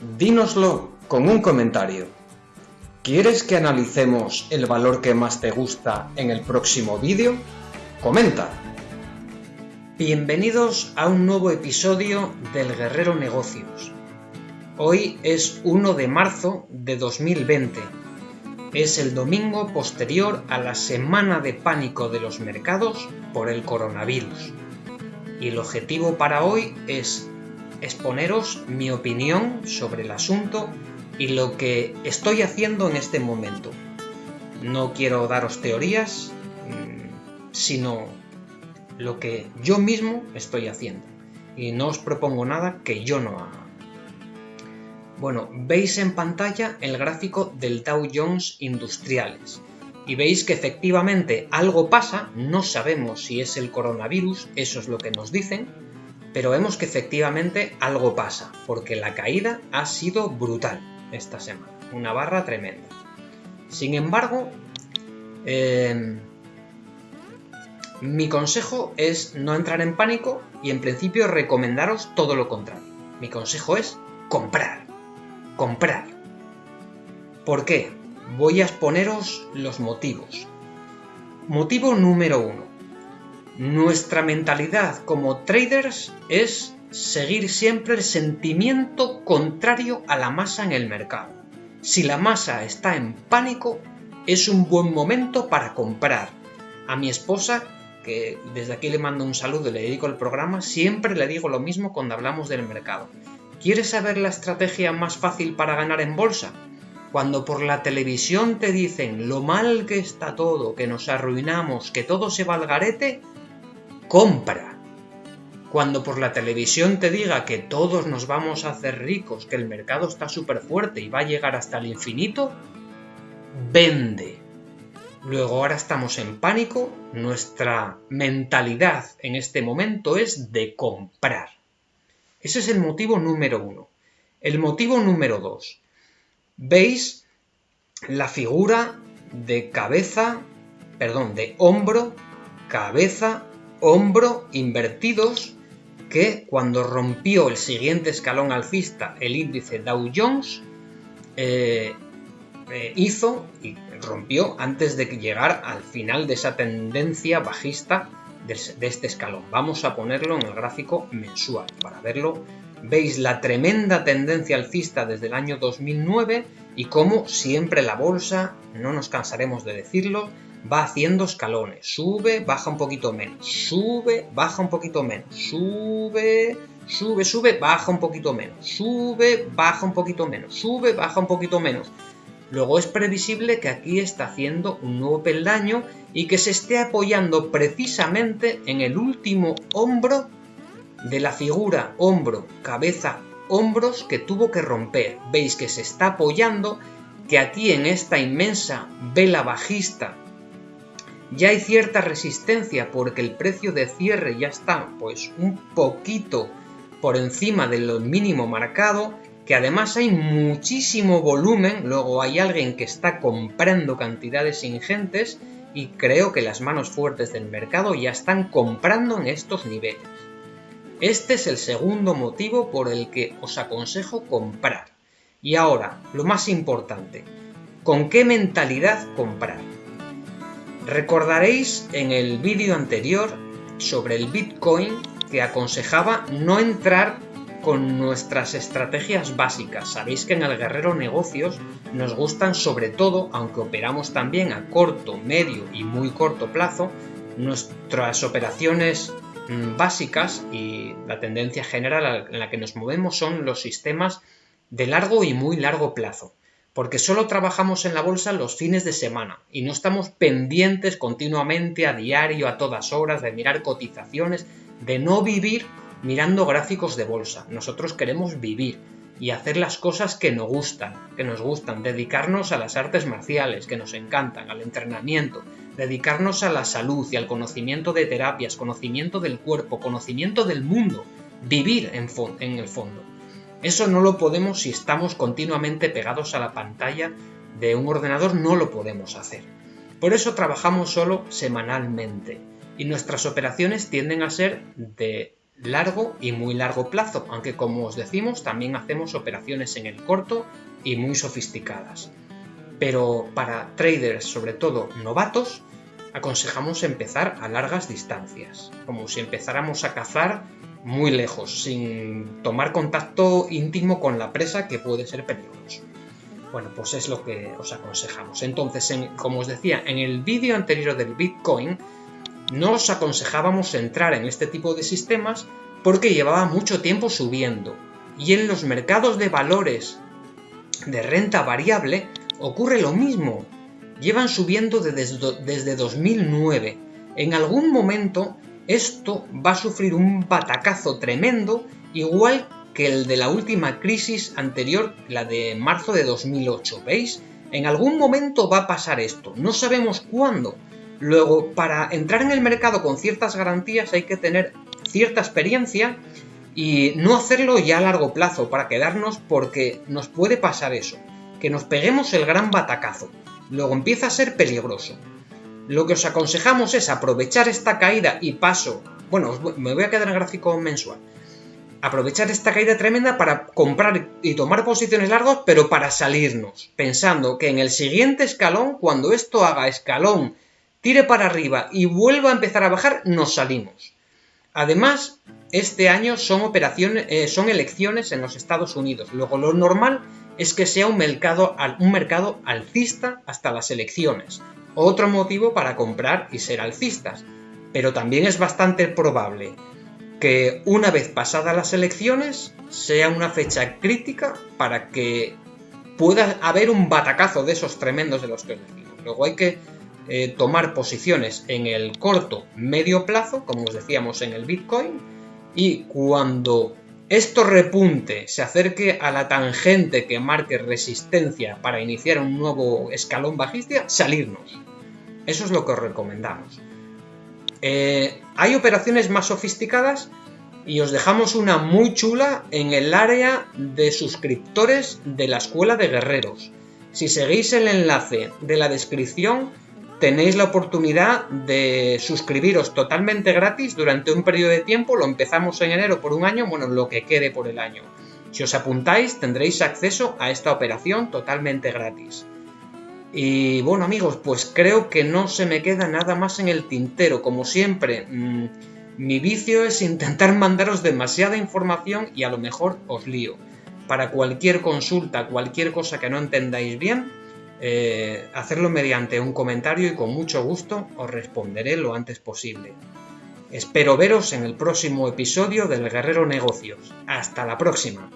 dínoslo con un comentario. ¿Quieres que analicemos el valor que más te gusta en el próximo vídeo? Comenta. Bienvenidos a un nuevo episodio del Guerrero Negocios. Hoy es 1 de marzo de 2020. Es el domingo posterior a la semana de pánico de los mercados por el coronavirus. Y el objetivo para hoy es exponeros mi opinión sobre el asunto y lo que estoy haciendo en este momento. No quiero daros teorías, mm, sino lo que yo mismo estoy haciendo. Y no os propongo nada que yo no haga. Bueno, veis en pantalla el gráfico del Dow Jones Industriales y veis que efectivamente algo pasa, no sabemos si es el coronavirus, eso es lo que nos dicen, pero vemos que efectivamente algo pasa, porque la caída ha sido brutal esta semana, una barra tremenda. Sin embargo, em, mi consejo es no entrar en pánico y en principio recomendaros todo lo contrario. Mi consejo es comprar, comprar. ¿Por qué? Voy a exponeros los motivos. Motivo número uno nuestra mentalidad como traders es seguir siempre el sentimiento contrario a la masa en el mercado. Si la masa está en pánico, es un buen momento para comprar. A mi esposa, que desde aquí le mando un saludo y le dedico el programa, siempre le digo lo mismo cuando hablamos del mercado. ¿Quieres saber la estrategia más fácil para ganar en bolsa? Cuando por la televisión te dicen lo mal que está todo, que nos arruinamos, que todo se va al garete, compra. Cuando por la televisión te diga que todos nos vamos a hacer ricos, que el mercado está súper fuerte y va a llegar hasta el infinito, vende. Luego ahora estamos en pánico, nuestra mentalidad en este momento es de comprar. Ese es el motivo número uno. El motivo número dos. ¿Veis la figura de cabeza, perdón, de hombro, cabeza hombro invertidos que cuando rompió el siguiente escalón alcista el índice Dow Jones eh, eh, hizo y rompió antes de llegar al final de esa tendencia bajista de, de este escalón. Vamos a ponerlo en el gráfico mensual para verlo. Veis la tremenda tendencia alcista desde el año 2009 y como siempre la bolsa, no nos cansaremos de decirlo, va haciendo escalones. Sube, baja un poquito menos. Sube, baja un poquito menos. Sube, sube, sube, baja un poquito menos. Sube, baja un poquito menos. Sube, baja un poquito menos. Luego es previsible que aquí está haciendo un nuevo peldaño y que se esté apoyando precisamente en el último hombro de la figura hombro, cabeza, hombros que tuvo que romper. Veis que se está apoyando, que aquí en esta inmensa vela bajista ya hay cierta resistencia porque el precio de cierre ya está pues un poquito por encima de lo mínimo marcado, que además hay muchísimo volumen, luego hay alguien que está comprando cantidades ingentes y creo que las manos fuertes del mercado ya están comprando en estos niveles. Este es el segundo motivo por el que os aconsejo comprar. Y ahora, lo más importante, ¿con qué mentalidad comprar? Recordaréis en el vídeo anterior sobre el Bitcoin que aconsejaba no entrar con nuestras estrategias básicas. Sabéis que en el Guerrero Negocios nos gustan sobre todo, aunque operamos también a corto, medio y muy corto plazo, nuestras operaciones mm, básicas y la tendencia general en la que nos movemos son los sistemas de largo y muy largo plazo porque solo trabajamos en la bolsa los fines de semana y no estamos pendientes continuamente a diario, a todas horas, de mirar cotizaciones, de no vivir mirando gráficos de bolsa. Nosotros queremos vivir y hacer las cosas que nos gustan, que nos gustan, dedicarnos a las artes marciales, que nos encantan, al entrenamiento, dedicarnos a la salud y al conocimiento de terapias, conocimiento del cuerpo, conocimiento del mundo, vivir en, en el fondo. Eso no lo podemos si estamos continuamente pegados a la pantalla de un ordenador, no lo podemos hacer. Por eso trabajamos solo semanalmente y nuestras operaciones tienden a ser de largo y muy largo plazo, aunque como os decimos también hacemos operaciones en el corto y muy sofisticadas. Pero para traders, sobre todo novatos, aconsejamos empezar a largas distancias, como si empezáramos a cazar muy lejos, sin tomar contacto íntimo con la presa que puede ser peligroso. Bueno, pues es lo que os aconsejamos. Entonces, como os decía, en el vídeo anterior del Bitcoin, no os aconsejábamos entrar en este tipo de sistemas porque llevaba mucho tiempo subiendo. Y en los mercados de valores de renta variable ocurre lo mismo. Llevan subiendo desde, desde 2009. En algún momento esto va a sufrir un batacazo tremendo, igual que el de la última crisis anterior, la de marzo de 2008. ¿Veis? En algún momento va a pasar esto. No sabemos cuándo. Luego, para entrar en el mercado con ciertas garantías hay que tener cierta experiencia y no hacerlo ya a largo plazo para quedarnos porque nos puede pasar eso, que nos peguemos el gran batacazo. Luego empieza a ser peligroso. Lo que os aconsejamos es aprovechar esta caída y paso, bueno, me voy a quedar en gráfico mensual, aprovechar esta caída tremenda para comprar y tomar posiciones largas, pero para salirnos, pensando que en el siguiente escalón, cuando esto haga escalón, tire para arriba y vuelva a empezar a bajar, nos salimos. Además, este año son operaciones, eh, son elecciones en los Estados Unidos. Luego, lo normal es que sea un mercado, un mercado alcista hasta las elecciones otro motivo para comprar y ser alcistas. Pero también es bastante probable que una vez pasadas las elecciones sea una fecha crítica para que pueda haber un batacazo de esos tremendos de los que decimos. Luego hay que eh, tomar posiciones en el corto medio plazo, como os decíamos en el Bitcoin, y cuando esto repunte se acerque a la tangente que marque resistencia para iniciar un nuevo escalón bajista, salirnos. Eso es lo que os recomendamos. Eh, hay operaciones más sofisticadas y os dejamos una muy chula en el área de suscriptores de la Escuela de Guerreros. Si seguís el enlace de la descripción, tenéis la oportunidad de suscribiros totalmente gratis durante un periodo de tiempo. Lo empezamos en enero por un año, bueno, lo que quede por el año. Si os apuntáis, tendréis acceso a esta operación totalmente gratis. Y bueno amigos, pues creo que no se me queda nada más en el tintero. Como siempre, mm, mi vicio es intentar mandaros demasiada información y a lo mejor os lío. Para cualquier consulta, cualquier cosa que no entendáis bien, eh, hacerlo mediante un comentario y con mucho gusto os responderé lo antes posible. Espero veros en el próximo episodio del Guerrero Negocios. Hasta la próxima.